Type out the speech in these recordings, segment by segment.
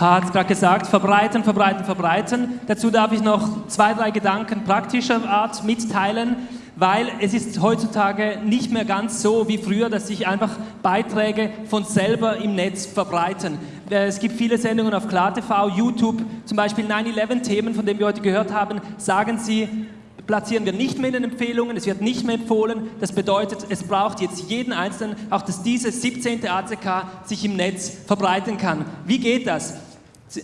Pa hat gerade gesagt, verbreiten, verbreiten, verbreiten. Dazu darf ich noch zwei, drei Gedanken praktischer Art mitteilen, weil es ist heutzutage nicht mehr ganz so wie früher, dass sich einfach Beiträge von selber im Netz verbreiten. Äh, es gibt viele Sendungen auf KlarTV, YouTube, zum Beispiel 9-11-Themen, von denen wir heute gehört haben, sagen sie, platzieren wir nicht mehr in den Empfehlungen, es wird nicht mehr empfohlen. Das bedeutet, es braucht jetzt jeden Einzelnen, auch dass diese 17. ACK sich im Netz verbreiten kann. Wie geht das?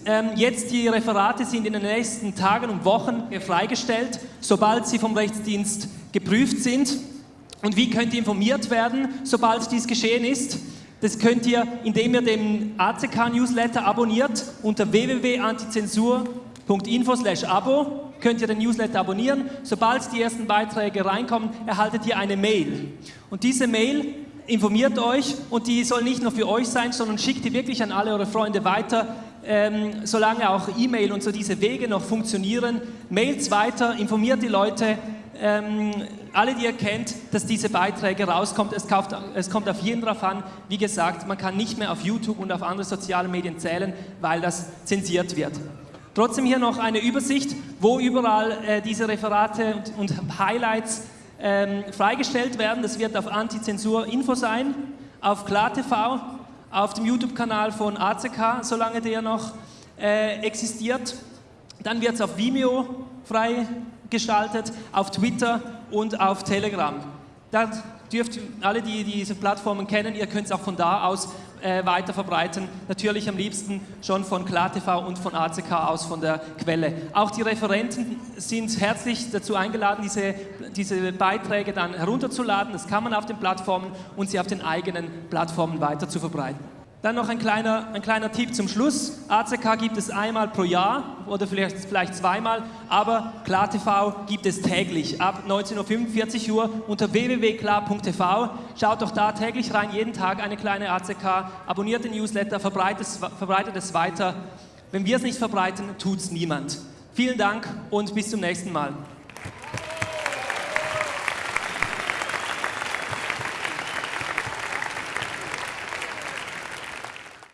Ähm, jetzt die Referate sind in den nächsten Tagen und Wochen freigestellt, sobald sie vom Rechtsdienst geprüft sind. Und wie könnt ihr informiert werden, sobald dies geschehen ist? Das könnt ihr, indem ihr den ACK-Newsletter abonniert unter www.antizensur.info/abo könnt ihr den Newsletter abonnieren. Sobald die ersten Beiträge reinkommen, erhaltet ihr eine Mail. Und diese Mail informiert euch und die soll nicht nur für euch sein, sondern schickt die wirklich an alle eure Freunde weiter, ähm, solange auch E-Mail und so diese Wege noch funktionieren. Mailt's weiter, informiert die Leute, ähm, alle, die ihr kennt, dass diese Beiträge rauskommt. Es, kauft, es kommt auf jeden drauf an. Wie gesagt, man kann nicht mehr auf YouTube und auf andere soziale Medien zählen, weil das zensiert wird. Trotzdem hier noch eine Übersicht, wo überall äh, diese Referate und, und Highlights ähm, freigestellt werden. Das wird auf Antizensur Info sein, auf KlarTV, auf dem YouTube-Kanal von ACK, solange der noch äh, existiert. Dann wird es auf Vimeo freigeschaltet, auf Twitter und auf Telegram. Da dürft alle, die diese Plattformen kennen, ihr könnt es auch von da aus äh, weiter verbreiten. Natürlich am liebsten schon von KlarTV und von ACK aus von der Quelle. Auch die Referenten sind herzlich dazu eingeladen, diese, diese Beiträge dann herunterzuladen. Das kann man auf den Plattformen und sie auf den eigenen Plattformen weiter zu verbreiten. Dann noch ein kleiner, ein kleiner Tipp zum Schluss. ACK gibt es einmal pro Jahr oder vielleicht, vielleicht zweimal, aber KlarTV gibt es täglich ab 19.45 Uhr unter www.klar.tv. Schaut doch da täglich rein, jeden Tag eine kleine ACK, abonniert den Newsletter, verbreitet es, verbreitet es weiter. Wenn wir es nicht verbreiten, tut es niemand. Vielen Dank und bis zum nächsten Mal.